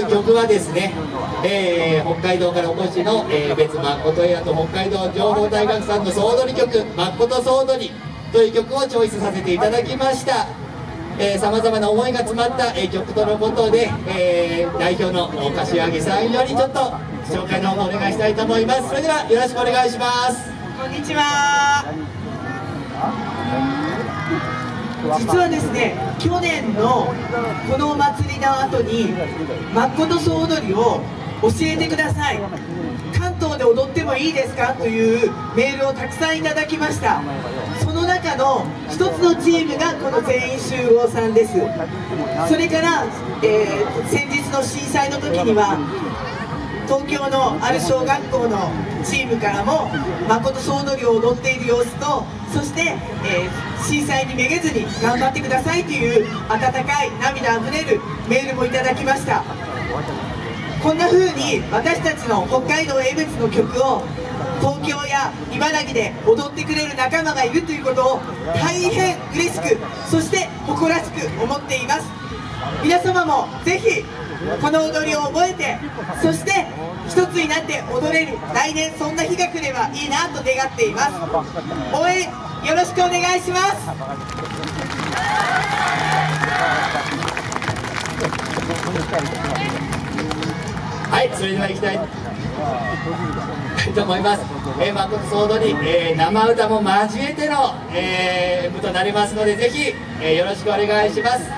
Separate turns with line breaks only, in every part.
る曲はですね、えー、北海道からお越しの、えー、別誠屋と北海道情報大学さんの総踊り曲「誠総踊り」という曲をチョイスさせていただきました。さまざまな思いが詰まった、えー、曲とのことで、えー、代表の柏木さんよりちょっと紹介の方お願いしたいと思います。それではよろしくお願いします。
こんにちは。実はですね去年のこのお祭りの後に誠総踊りを教えてください。関東で踊ってもいいですか？というメールをたくさんいただきました。その中の一つのチームがこの全員集合さんです。それから、えー、先日の震災の時には東京のある小学校のチームからも誠総踊りを踊っている様子とそして、えー、震災にめげずに頑張ってくださいという温かい涙あふれるメールもいただきました。こんな風に私たちの北海道江別の曲を東京や茨城で踊ってくれる仲間がいるということを大変嬉しくそして誇らしく思っています。皆様もぜひこの踊りを覚えてそして一つになって踊れる来年そんな日が来ればいいなと願っています。応援よろしくお願いします。
はいそれでは行きたい。と思います、えー、誠総踊り、えー、生歌も交えての、えー、部となりますのでぜひ、えー、よろしくお願いします。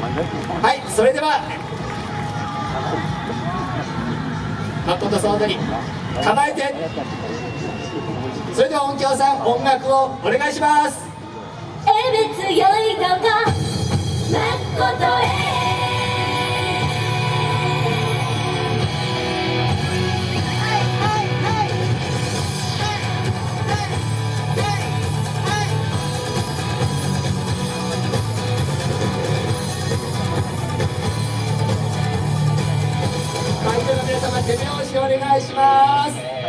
はいそれでは誠総踊り構えて。それでは音響さん音楽をお願いします。
えべつよいとか誠へ。
手拍子お願いします。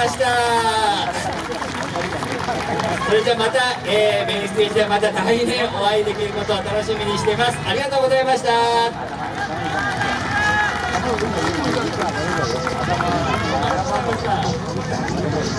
ました。それじゃあまた、えー、メインステージでまた大変お会いできることを楽しみにしています。ありがとうございました。